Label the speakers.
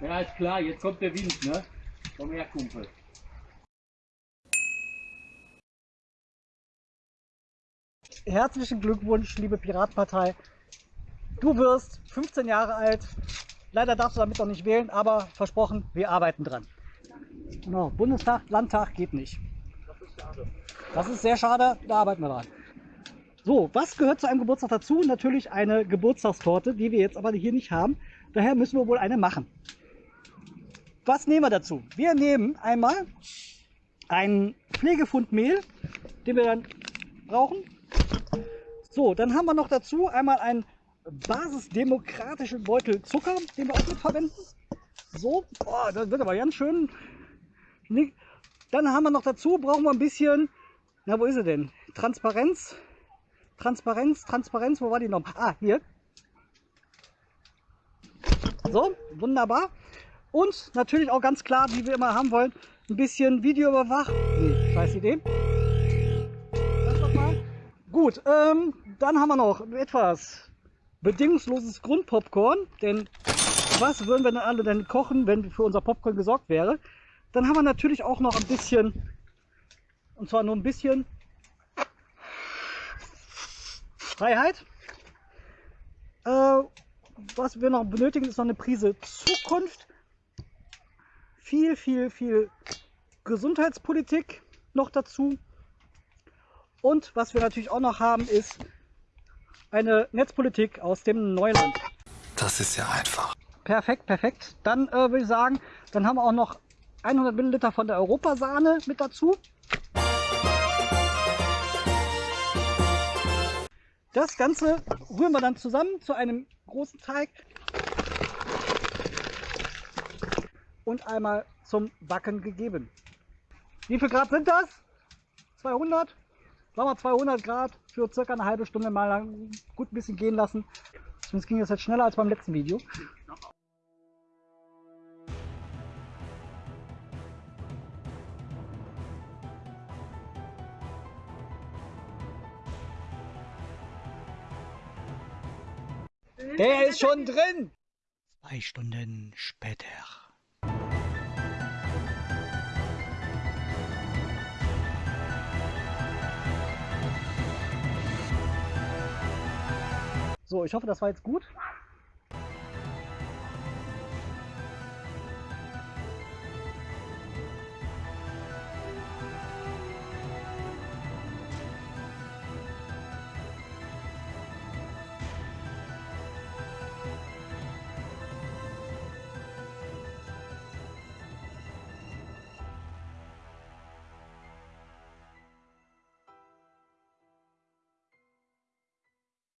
Speaker 1: Ja, ist klar, jetzt kommt der Wind, ne? Komm her.
Speaker 2: Herzlichen Glückwunsch, liebe Piratenpartei. Du wirst 15 Jahre alt. Leider darfst du damit noch nicht wählen, aber versprochen, wir arbeiten dran. Genau, Bundestag, Landtag geht nicht.
Speaker 1: Das ist schade.
Speaker 2: Das ist sehr schade, da arbeiten wir dran. So, was gehört zu einem Geburtstag dazu? Natürlich eine Geburtstagstorte, die wir jetzt aber hier nicht haben. Daher müssen wir wohl eine machen. Was nehmen wir dazu? Wir nehmen einmal einen Pflegefund Mehl, den wir dann brauchen. So, dann haben wir noch dazu einmal einen basisdemokratischen Beutel Zucker, den wir auch mit verwenden. So, oh, das wird aber ganz schön. Dann haben wir noch dazu, brauchen wir ein bisschen, na wo ist sie denn? Transparenz. Transparenz, Transparenz, wo war die noch? Ah, hier. So, wunderbar. Und natürlich auch ganz klar, wie wir immer haben wollen, ein bisschen Videoüberwachung. Nee, scheiß Idee. Das nochmal. Gut, ähm, dann haben wir noch etwas bedingungsloses Grundpopcorn. Denn was würden wir denn alle denn kochen, wenn für unser Popcorn gesorgt wäre? Dann haben wir natürlich auch noch ein bisschen, und zwar nur ein bisschen Freiheit. Äh, was wir noch benötigen, ist noch eine Prise Zukunft. Viel, viel, viel Gesundheitspolitik noch dazu. Und was wir natürlich auch noch haben, ist eine Netzpolitik aus dem Neuland.
Speaker 3: Das ist ja einfach.
Speaker 2: Perfekt, perfekt. Dann äh, würde ich sagen, dann haben wir auch noch 100 Milliliter von der Europasahne mit dazu. Das Ganze rühren wir dann zusammen zu einem großen Teig und einmal zum Backen gegeben. Wie viel Grad sind das? 200? Sagen wir 200 Grad für circa eine halbe Stunde mal lang gut ein bisschen gehen lassen. Sonst ging das jetzt schneller als beim letzten Video. Der ist schon drin! Zwei Stunden später. So, ich hoffe, das war jetzt gut.